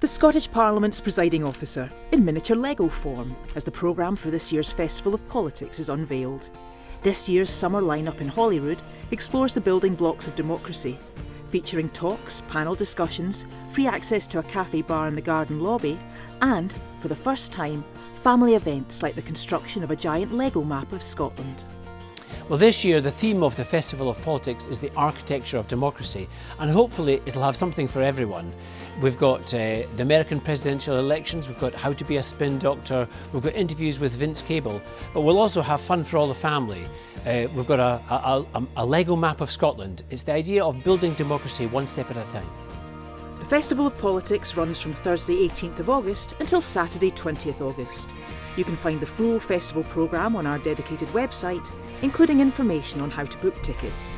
The Scottish Parliament's presiding officer, in miniature Lego form, as the programme for this year's Festival of Politics is unveiled. This year's summer lineup in Holyrood explores the building blocks of democracy, featuring talks, panel discussions, free access to a cafe bar in the garden lobby, and, for the first time, family events like the construction of a giant Lego map of Scotland. Well, this year the theme of the Festival of Politics is the architecture of democracy, and hopefully it'll have something for everyone. We've got uh, the American presidential elections, we've got how to be a spin doctor, we've got interviews with Vince Cable, but we'll also have fun for all the family. Uh, we've got a, a, a, a Lego map of Scotland. It's the idea of building democracy one step at a time. The Festival of Politics runs from Thursday 18th of August until Saturday 20th August. You can find the full festival programme on our dedicated website, including information on how to book tickets.